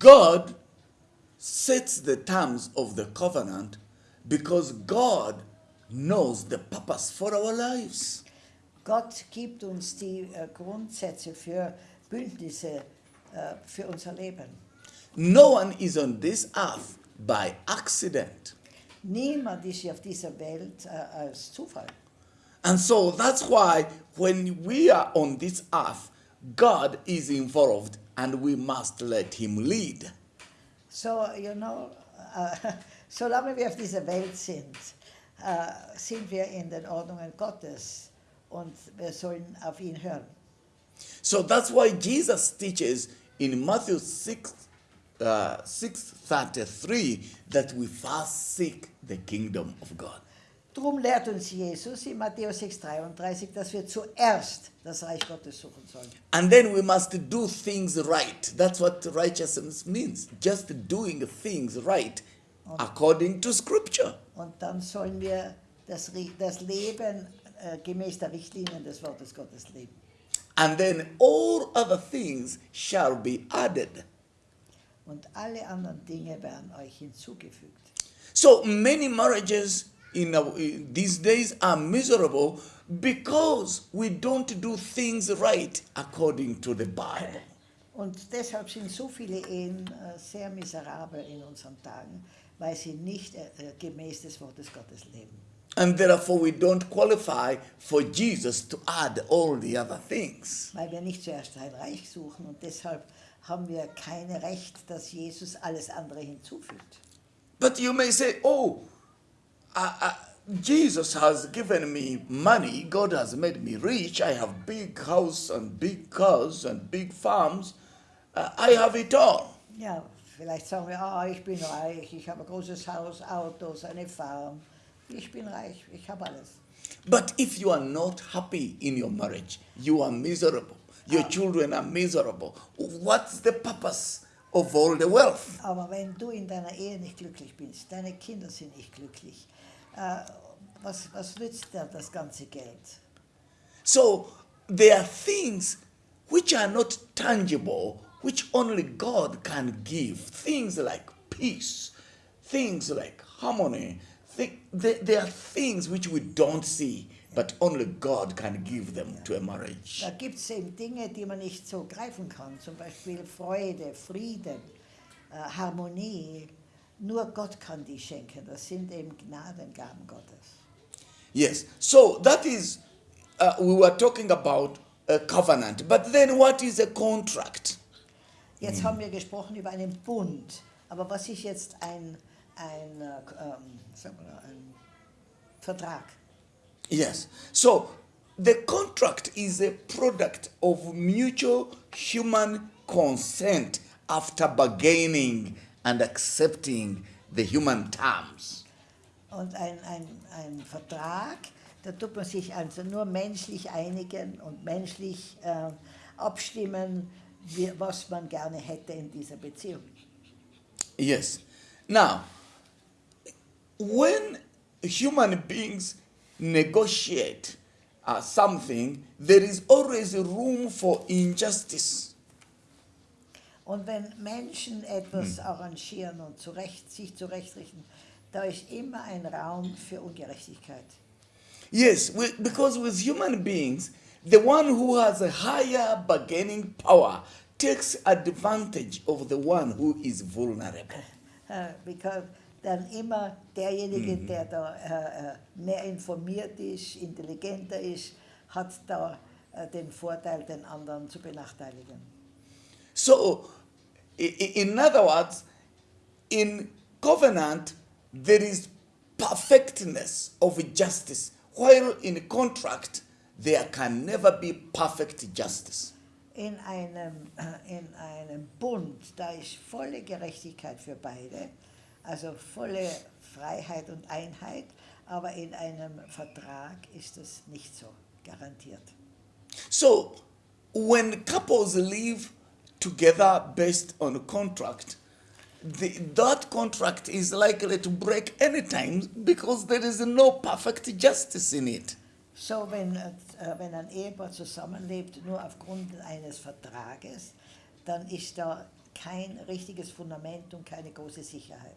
God sets the terms of the covenant because God knows the purpose for our lives. Gott gibt uns die äh, Grundsätze für Bündnisse äh, für unser Leben. No one is on this earth by accident. Niemand ist auf dieser Welt äh, als Zufall. And so that's why when we are on this earth, God is involved and we must let Him lead. So, you know, äh, solange wir auf dieser Welt sind, äh, sind wir in den Ordnungen Gottes und wir sollen auf ihn hören. So that's why Jesus teaches in Matthew 6, uh, 6.33 that we first seek the kingdom of God. Drum lehrt uns Jesus in Matthäus 6,33, dass wir zuerst das Reich Gottes suchen sollen. And then we must do things right. That's what righteousness means. Just doing things right according to scripture. Und dann sollen wir das, das Leben äh, gemäß der Richtlinien des Wortes Gottes leben. And then all other things shall be added. Und alle anderen Dinge werden euch hinzugefügt. So many marriages in, our, in these days are miserable because we don't do things right according to the Bible. Und deshalb sind so viele Ehen äh, sehr miserabel in unseren Tagen, weil sie nicht äh, äh, gemäß des Wortes Gottes leben. And therefore, we don't qualify for Jesus to add all the other things. Weil wir nicht zuerst ein Reich suchen und deshalb haben wir kein Recht, dass Jesus alles andere hinzufügt. But you may say, oh, uh, uh, Jesus has given me money. God has made me rich. I have big house and big cars and big farms. Uh, I have it all. Ja, vielleicht sagen wir, ah, ich bin reich, ich habe ein großes Haus, Autos, eine Farm. Ich bin reich, ich habe alles. But if you are not happy in your marriage, you are miserable. Your children are miserable. What's the purpose of all the wealth? Aber wenn du in deiner Ehe nicht glücklich bist, deine Kinder sind nicht glücklich, was, was nützt dir das ganze Geld? So there are things which are not tangible, which only God can give. Things like peace, things like harmony. There are things which we don't see, but only God can give them to a marriage. Da gibt es eben Dinge, die man nicht so greifen kann, zum Beispiel Freude, Frieden, äh, Harmonie. Nur Gott kann die schenken. Das sind eben Gnadengaben Gottes. Yes. So that is, uh, we were talking about a covenant. But then what is a contract? Jetzt haben wir gesprochen über einen Bund. Aber was ist jetzt ein, ein, mal, ein Vertrag? Yes. So the contract is a product of mutual human consent after bargaining and accepting the human terms. Und ein, ein, ein Vertrag, da tut man sich also nur menschlich einigen und menschlich äh, abstimmen, wie, was man gerne hätte in dieser Beziehung. Yes. Now, when human beings negotiate uh, something, there is always room for injustice. Und wenn Menschen etwas arrangieren und zurecht, sich zurechtrichten, da ist immer ein Raum für Ungerechtigkeit. Yes, we, because with human beings, the one who has a higher bargaining power takes advantage of the one who is vulnerable. Äh, because dann immer derjenige, der da äh, mehr informiert ist, intelligenter ist, hat da äh, den Vorteil, den anderen zu benachteiligen. So, in other words, in covenant, there is perfectness of justice, while in contract, there can never be perfect justice. In einem, äh, in einem Bund, da ist volle Gerechtigkeit für beide, also volle Freiheit und Einheit, aber in einem Vertrag ist das nicht so garantiert. So, when couples live together based on a contract, the, that contract is likely to break anytime because there is no perfect justice in it. So, wenn, äh, wenn ein Ehepaar zusammenlebt, nur aufgrund eines Vertrages, dann ist da kein richtiges Fundament und keine große Sicherheit.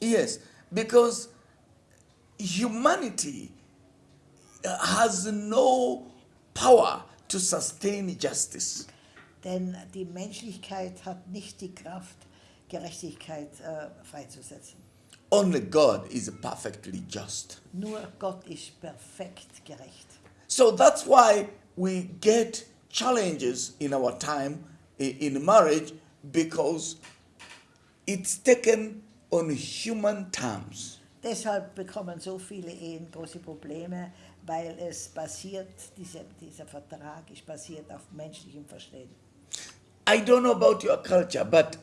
Yes, because humanity uh, has no power to sustain justice. Denn die Menschlichkeit hat nicht die Kraft, Gerechtigkeit äh, freizusetzen. Only God is perfectly just. Nur Gott ist perfekt gerecht. So that's why we get challenges in our time in marriage because it's taken on human terms. Deshalb bekommen so viele Ehen große Probleme, weil es basiert, diese, dieser Vertrag ist basiert auf menschlichem Verstehen. I don't know about your culture, but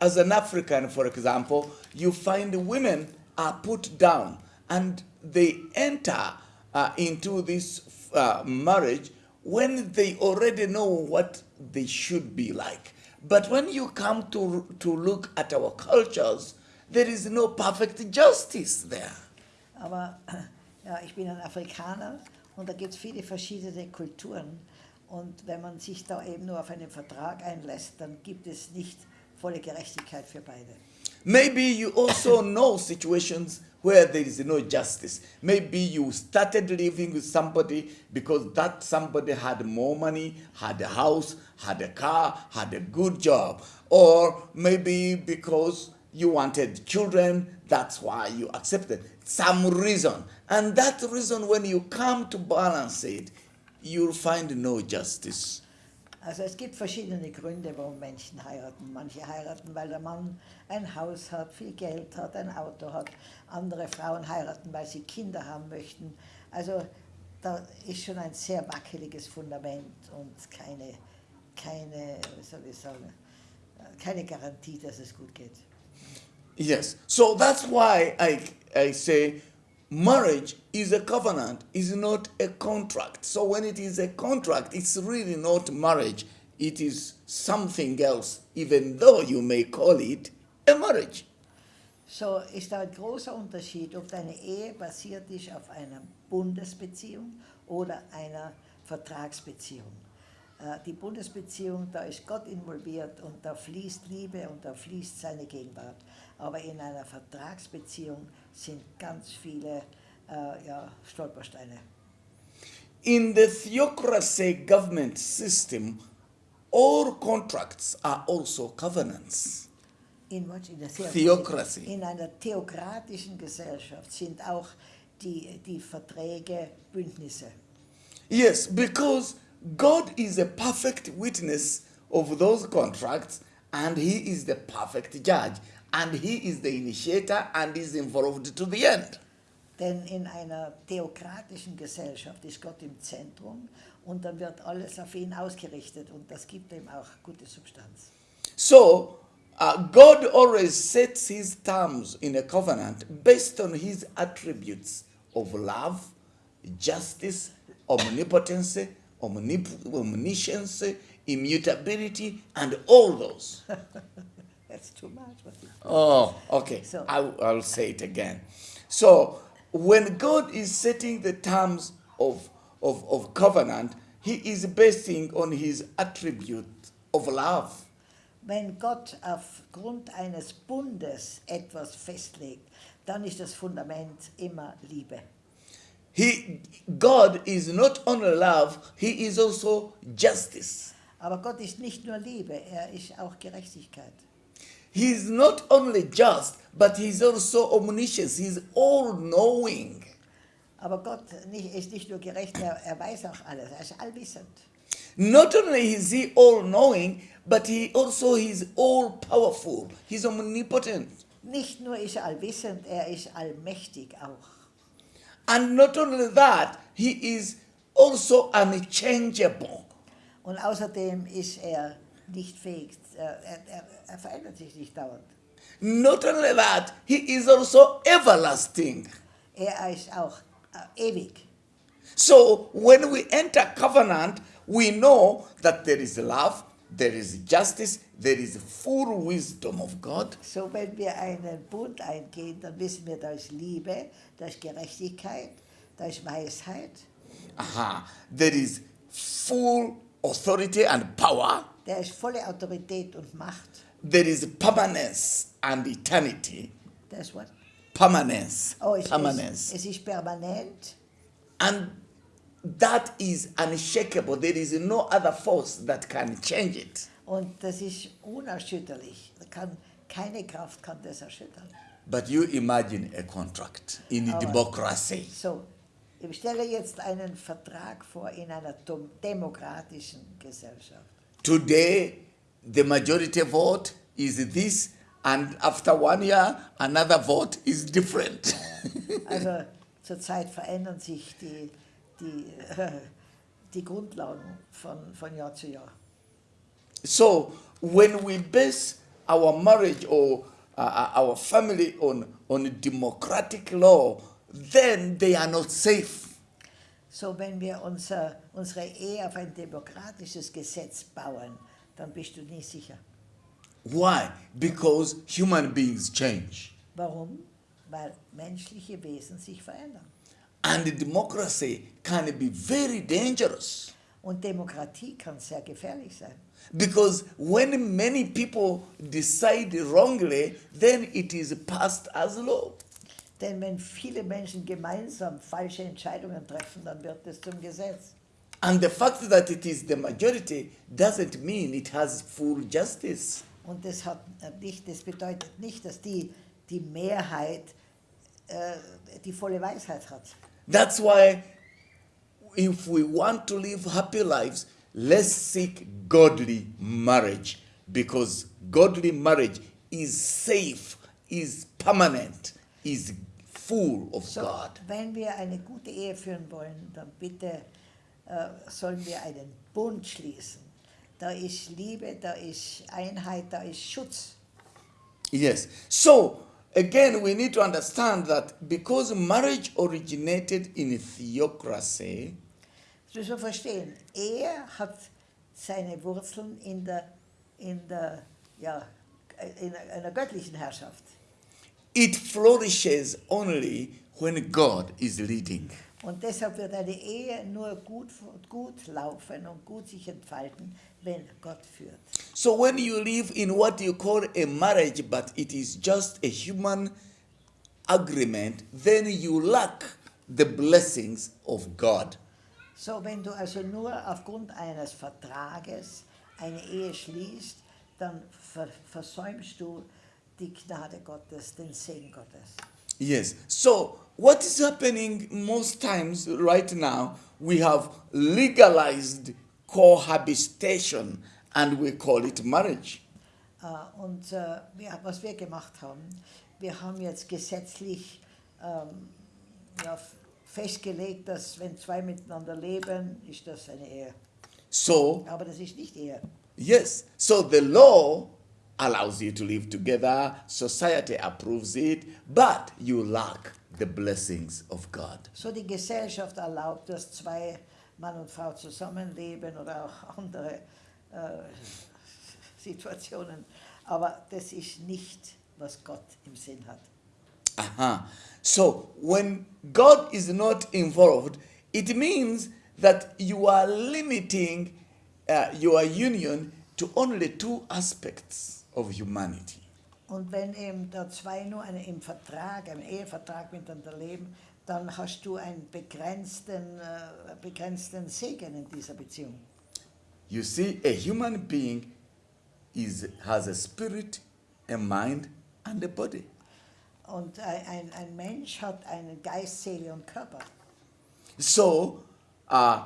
as an African, for example, you find women are put down and they enter uh, into this uh, marriage when they already know what they should be like. But when you come to, to look at our cultures, there is no perfect justice there. Aber ja, ich bin ein Afrikaner und da gibt es viele verschiedene Kulturen. Und wenn man sich da eben nur auf einen Vertrag einlässt, dann gibt es nicht volle Gerechtigkeit für beide. Maybe you also know situations where there is no justice. Maybe you started living with somebody because that somebody had more money, had a house, had a car, had a good job. Or maybe because you wanted children, that's why you accepted some reason. And that reason, when you come to balance it, you'll find no justice. Also es gibt verschiedene Gründe, warum Menschen heiraten. Manche heiraten, weil der Mann ein Haus hat, viel Geld hat, ein Auto hat. Andere Frauen heiraten, weil sie Kinder haben möchten. Also da ist schon ein sehr wackeliges Fundament und keine, keine, wie soll ich sagen, keine Garantie, dass es gut geht. Yes. So that's why I, I say marriage is a covenant, is not a contract. So when it is a contract, it's really not marriage. It is something else, even though you may call it a marriage. So ist da ein großer Unterschied, ob deine Ehe basiert ist auf einer Bundesbeziehung oder einer Vertragsbeziehung. Äh, Die Bundesbeziehung, da ist Gott involviert und da fließt Liebe und da fließt seine Gegenwart. Aber in einer Vertragsbeziehung sind ganz viele äh, ja, Stolpersteine. In the theocracy government system, all contracts are also covenants. In, was? in, der Theocracy. in einer theokratischen Gesellschaft sind auch die, die Verträge Bündnisse. Yes, because God is a perfect witness of those contracts and He is the perfect judge and He is the initiator and is involved to the end. Denn in einer theokratischen Gesellschaft ist Gott im Zentrum und dann wird alles auf ihn ausgerichtet und das gibt ihm auch gute Substanz. So, uh, God always sets His terms in a covenant based on His attributes of love, justice, omnipotence, omnip- omniscience, immutability, and all those. That's too much. You- Oh, okay. So- I, I'll say it again. So, when God is setting the terms of, of, of covenant, He is basing on His attribute of love. Wenn Gott aufgrund eines Bundes etwas festlegt, dann ist das Fundament immer Liebe. He, God is not only love, He is also justice. Aber Gott ist nicht nur Liebe, er ist auch Gerechtigkeit. He is not only just, but He is also omniscient. He is all knowing. Aber Gott nicht, ist nicht nur gerecht, er, er weiß auch alles, er ist allwissend. Not only is He all knowing, but He also is all powerful. He is omnipotent. Nicht nur ist er allwissend, er ist allmächtig auch. And not only that, He is also unchangeable. Und außerdem ist er nicht fähig, äh, er, er, er verändert sich nicht dauernd. Not only that, He is also everlasting. Er ist auch äh, ewig. So when we enter covenant, we know that there is love, there is justice, there is full wisdom of God, So, wenn wir einen Bund eingehen, dann wissen wir, da ist Liebe, da ist Gerechtigkeit, da ist Weisheit, Aha. there is full authority and power, da ist volle Autorität und Macht. there is permanence and eternity. Das Wort. Permanence. Oh, es, permanence. es, es ist permanent And that is unshakable. There is no other force that can change it. und das ist unerschütterlich. Kann, keine Kraft kann das erschüttern. But you imagine a contract in Aber- democracy. So, ich stelle jetzt einen Vertrag vor in einer demokratischen Gesellschaft. Today, the majority vote is this, and after one year, another vote is different. Also zurzeit verändern sich die, die, die Grundlagen von, von Jahr zu Jahr. so, when we base our marriage or uh, our family on, on democratic law, then they are not safe. So, wenn wir unser, unsere Ehe auf ein demokratisches Gesetz bauen, dann bist du nie sicher. Why? Because human beings change. Warum? Weil menschliche Wesen sich verändern. And democracy can be very dangerous. Und Demokratie kann sehr gefährlich sein. Because when many people decide wrongly, then it is passed as law. Denn wenn viele Menschen gemeinsam falsche Entscheidungen treffen, dann wird es zum Gesetz. And the fact that it is the majority doesn't mean it has full justice. Und das, hat nicht, das bedeutet nicht, dass die, die Mehrheit äh, die volle Weisheit hat. That's why, if we want to live happy lives, let's seek godly marriage. Because godly marriage is safe, is permanent, is full of So, God. wenn wir eine gute Ehe führen wollen, dann bitte äh, sollen wir einen Bund schließen. Da ist Liebe, da ist Einheit, da ist Schutz. Yes. So, again, we need to understand that because marriage originated in theocracy, Das müssen verstehen. Ehe hat seine Wurzeln in der, in der, ja, in einer göttlichen Herrschaft. It flourishes only when God is leading. Und deshalb wird eine Ehe nur gut, gut laufen und gut sich entfalten, wenn Gott führt. So, when you live in what you call a marriage, but it is just a human agreement, then you lack the blessings of God. So, wenn du also nur aufgrund eines Vertrages eine Ehe schließt, dann ver versäumst du die Gnade Gottes, den Segen Gottes. Yes. So, what is happening most times right now, we have legalized cohabitation and we call it marriage. Äh, Und äh, wir, was wir gemacht haben, wir haben jetzt gesetzlich ähm, ja, festgelegt, dass wenn zwei miteinander leben, ist das eine Ehe. So, Aber das ist nicht Ehe. yes. So, the law allows you to live together, society approves it, but you lack the blessings of God. So die Gesellschaft erlaubt, dass zwei Mann und Frau zusammenleben oder auch andere äh, Situationen. Aber das ist nicht, was Gott im Sinn hat. Uh-huh. So when God is not involved, it means that you are limiting uh, your union to only two aspects of humanity. Und wenn eben da zwei nur eine, im Vertrag, im Ehevertrag miteinander leben, dann hast du einen begrenzten, äh, begrenzten Segen in dieser Beziehung. You see, a human being is has a spirit, a mind, and a body. Und ein, ein Mensch hat einen Geist, Seele und Körper. So, uh,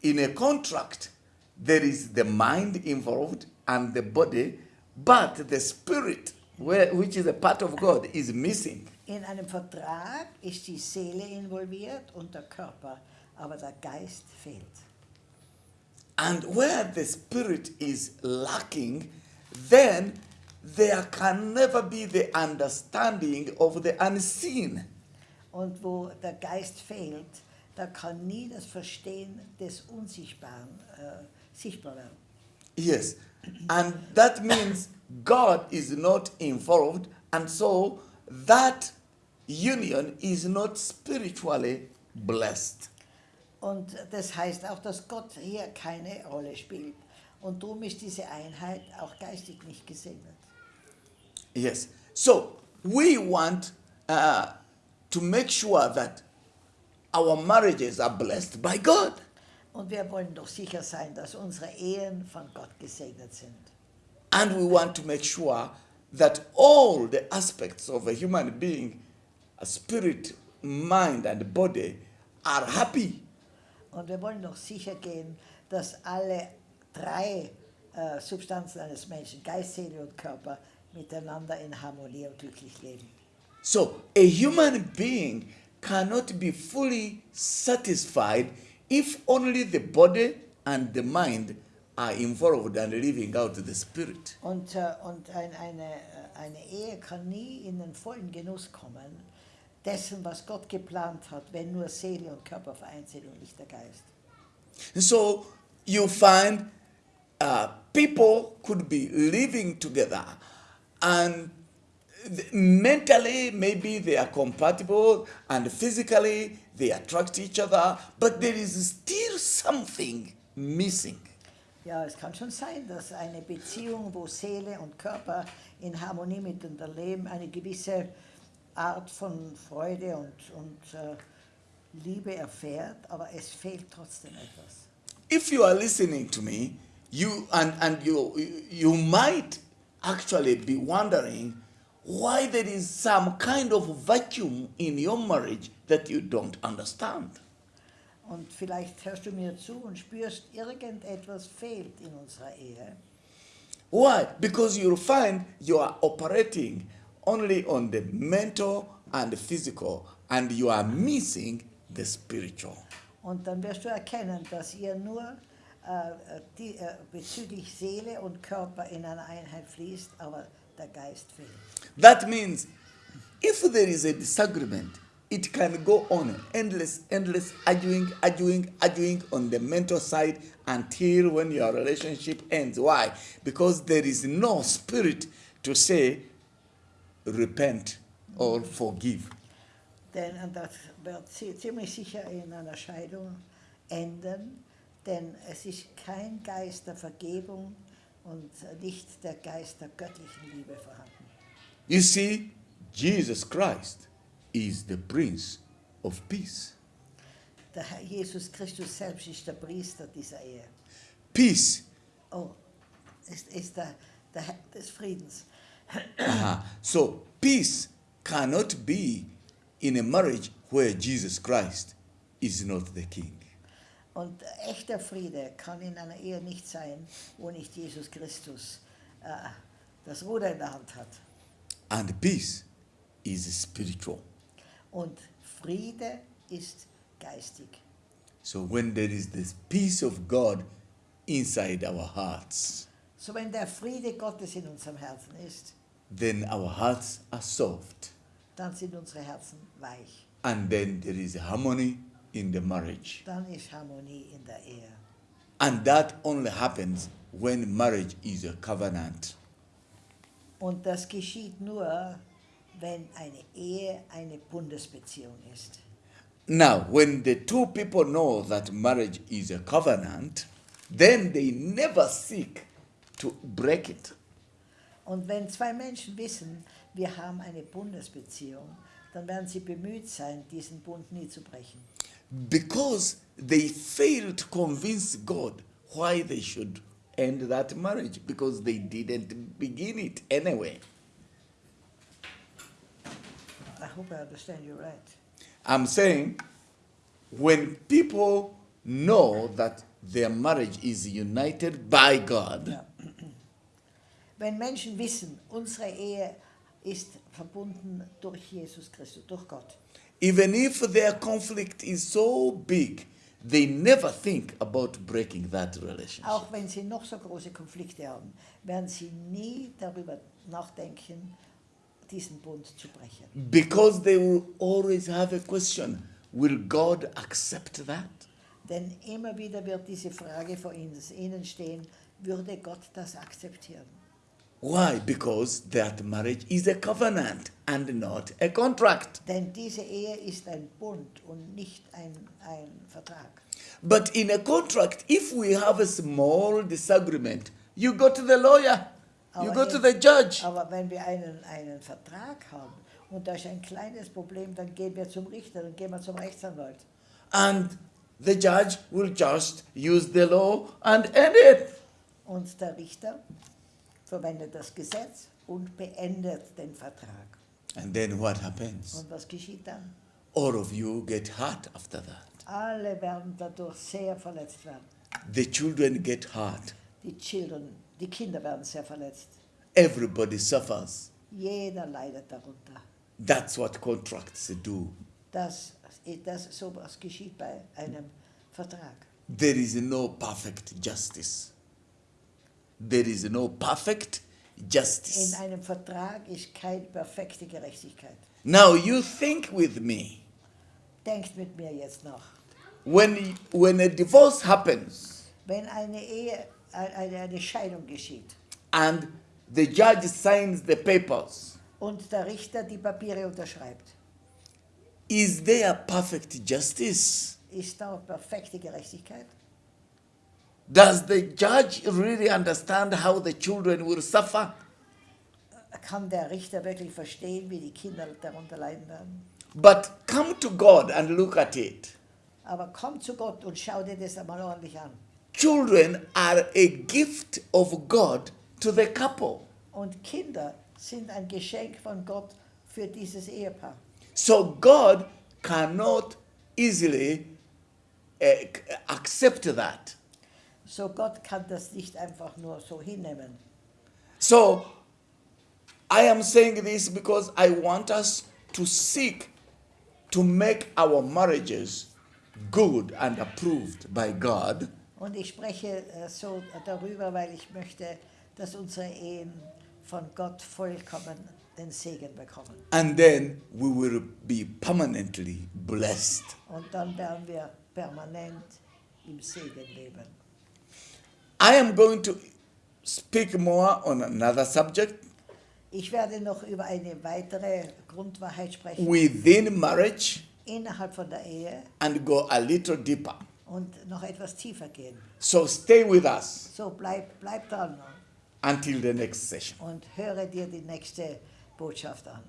in a contract, there is the mind involved and the body, but the spirit, which is a part of God, is missing. In einem Vertrag ist die Seele involviert und der Körper, aber der Geist fehlt. And where the spirit is lacking, then there can never be the understanding of the unseen. Und wo der Geist fehlt, da kann nie das Verstehen des Unsichtbaren äh, sichtbar werden. Yes. And that means God is not involved, and so that union is not spiritually blessed. Und das heißt auch, dass Gott hier keine Rolle spielt. Und darum ist diese Einheit auch geistig nicht gesegnet. Yes. So we want uh, to make sure that our marriages are blessed by God. Und wir wollen doch sicher sein, dass unsere Ehen von Gott gesegnet sind. And we want to make sure that all the aspects of a human being, a spirit, mind, and body, are happy. Und wir wollen doch sicher gehen, dass alle drei äh, Substanzen eines Menschen, Geist, Seele und Körper, miteinander in Harmonie und glücklich leben. So a human being cannot be fully satisfied if only the body and the mind are involved and living out the spirit. Und, äh, und ein, eine, eine Ehe kann nie in den vollen Genuss kommen, dessen, was Gott geplant hat, wenn nur Seele und Körper vereint sind und nicht der Geist. So you find uh, people could be living together and mentally maybe they are compatible and physically they attract each other, but there is still something missing. Ja, es kann schon sein, dass eine Beziehung, wo Seele und Körper in Harmonie miteinander leben, eine gewisse Art von Freude und, und äh, Liebe erfährt, aber es fehlt trotzdem etwas. If you are listening to me, you and, and you you might actually be wondering why there is some kind of vacuum in your marriage that you don't understand. Und vielleicht hörst du mir zu und spürst, irgendetwas fehlt in unserer Ehe. Why? Because you'll find you are operating only on the mental and the physical, and you are missing the spiritual. Und dann wirst du erkennen, dass ihr nur äh, die, äh, bezüglich Seele und Körper in einer Einheit fließt, aber der Geist fehlt. That means if there is a disagreement, it can go on endless, endless arguing, arguing, arguing on the mental side until when your relationship ends. Why? Because there is no spirit to say, repent or forgive. Denn und das wird zi- ziemlich sicher in einer Scheidung enden, denn es ist kein Geist der Vergebung und nicht der Geist der göttlichen Liebe vorhanden. You see, Jesus Christ is the Prince of Peace. Der Herr Jesus Christus selbst ist der Priester dieser Ehe. Peace. Oh, ist, ist der, der Herr des Friedens. Uh-huh. So, peace cannot be in a marriage where Jesus Christ is not the king. Und echter Friede kann in einer Ehe nicht sein, wo nicht Jesus Christus äh, das Ruder in der Hand hat. And peace is spiritual. Und Friede ist geistig. So, when there is this peace of God inside our hearts, So wenn der Friede Gottes in unserem Herzen ist, then our hearts are soft. dann sind unsere Herzen weich. And then there is harmony in the marriage. Dann ist Harmonie in der Ehe. And that only happens when marriage is a covenant. Und das geschieht nur, wenn eine Ehe eine Bundesbeziehung ist. Now, when the two people know that marriage is a covenant, then they never seek to break it. Und wenn zwei Menschen wissen, wir haben eine Bundesbeziehung, dann werden sie bemüht sein, diesen Bund nie zu brechen. Because they failed to convince God why they should end that marriage because they didn't begin it anyway. I hope I understand you right. I'm saying when people know that their marriage is united by God, Ja. Wenn Menschen wissen, unsere Ehe ist verbunden durch Jesus Christus, durch Gott. Even if their conflict is so big, they never think about breaking that relationship. Auch wenn sie noch so große Konflikte haben, werden sie nie darüber nachdenken, diesen Bund zu brechen. Because they will always have a question Will God accept that? Denn immer wieder wird diese Frage vor ihnen ihnen stehen, würde Gott das akzeptieren? Why? Because that marriage is a covenant and not a contract. Denn diese Ehe ist ein Bund und nicht ein, ein Vertrag. But in a contract, if we have a small disagreement, you go to the lawyer. You Aber go in- to the judge. Aber wenn wir einen, einen Vertrag haben und da ist ein kleines Problem, dann gehen wir zum Richter, dann gehen wir zum Rechtsanwalt. And the judge will just use the law and end it. Und der Richter verwendet das Gesetz und beendet den Vertrag. And then what happens? Und was geschieht dann? All of you get hurt after that. Alle werden dadurch sehr verletzt werden. The children get hurt. Die, Children, die Kinder werden sehr verletzt. Everybody suffers. Jeder leidet darunter. That's what contracts do. Das, das, so was geschieht bei einem Vertrag. There is no perfect justice. There is no perfect justice. In einem Vertrag ist keine perfekte Gerechtigkeit. Now you think with me. Denkt mit mir jetzt nach. When, when a divorce happens Wenn eine Ehe, eine, eine Scheidung geschieht and the judge signs the papers, und der Richter die Papiere unterschreibt, is there perfect justice? ist da perfekte Gerechtigkeit? Does the judge really understand how the children will suffer? Kann der Richter wirklich verstehen, wie die Kinder darunter leiden werden? But come to God and look at it. Aber komm zu Gott und schau dir das einmal ordentlich an. Children are a gift of God to the couple. Und Kinder sind ein Geschenk von Gott für dieses Ehepaar. So God cannot easily uh, accept that. So Gott kann das nicht einfach nur so hinnehmen. So I am saying this because I want us to seek to make our marriages good and approved by God. Und ich spreche äh, so darüber, weil ich möchte, dass unsere Ehen von Gott vollkommen den Segen bekommen. And then we will be permanently blessed. Und dann werden wir permanent im Segen leben. I am going to speak more on another subject Ich werde noch über eine weitere Grundwahrheit sprechen within marriage innerhalb von der Ehe and go a little deeper. und noch etwas tiefer gehen. So stay with us So bleib, bleib dran until the next session. und höre dir die nächste Botschaft an.